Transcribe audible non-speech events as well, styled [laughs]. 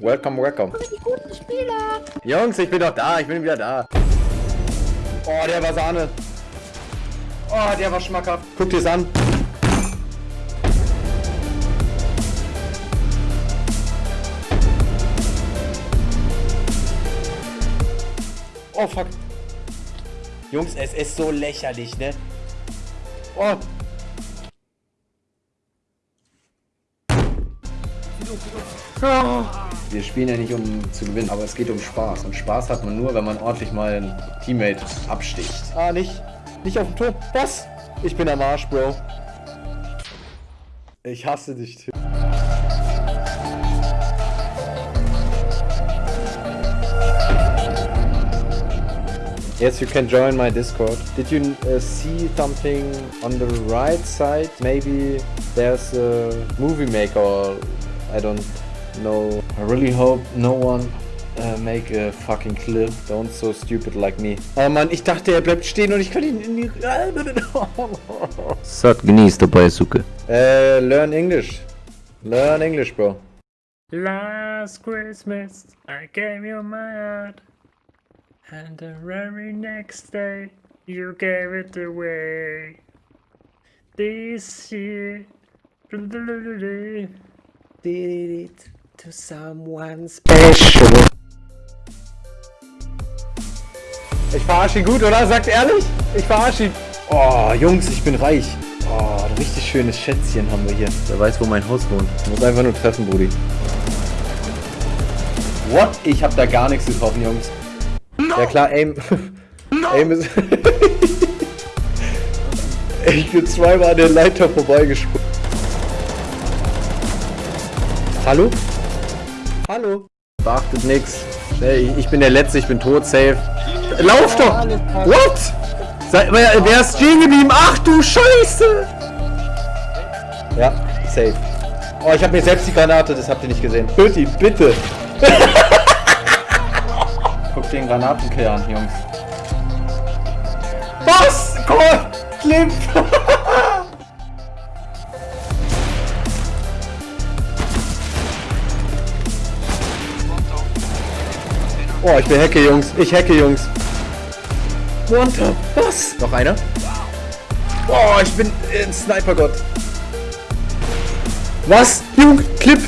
Welcome, welcome. Die guten Spieler. Jungs, ich bin doch da, ich bin wieder da. Oh, der war Sahne. Oh, der war schmackhaft. Guck dir's an. Oh, fuck. Jungs, es ist so lächerlich, ne? Oh. Wir spielen ja nicht um zu gewinnen, aber es geht um Spaß. Und Spaß hat man nur, wenn man ordentlich mal einen Teammate absticht. Ah, nicht. Nicht auf dem Tor. Was? Ich bin am Arsch, Bro. Ich hasse dich, Tim. Yes, you can join my Discord. Did you uh, see something on the right side? Maybe there's a movie maker or I don't know. I really hope no one uh, make a fucking clip. Don't so stupid like me. Oh Mann, ich dachte, er bleibt stehen und ich kann ihn in die... Sat genießt dabei, Suke. Uh, learn English. Learn English, bro. Last Christmas, I gave you my heart. And the very next day, you gave it away. This year, did it to someone special. Ich verarsche ihn gut, oder? Sagt ehrlich? Ich verarsche ihn. Oh, Jungs, ich bin reich. Oh, ein richtig schönes Schätzchen haben wir hier. Wer weiß, wo mein Haus wohnt. Ich muss einfach nur treffen, Brudi. What? Ich hab da gar nichts getroffen, Jungs. No. Ja klar, Aim. No. Aim ist... [laughs] ich bin zweimal an der Leiter vorbeigesprungen. Hallo? Hallo? Beachtet nix. Ich bin der Letzte, ich bin tot, safe. Lauf doch! What? Wer, wer ist stehen geblieben? Ach du Scheiße! Ja, safe. Oh, ich habe mir selbst die Granate, das habt ihr nicht gesehen. Ihn, bitte! [laughs] Guck den Granatenkiller an, Jungs. Was? Komm! Clip! Oh, ich bin Hecke, Jungs. Ich hacke, Jungs. One Was? Noch einer? Oh, ich bin ein Sniper-Gott. Was? Jung, Clip.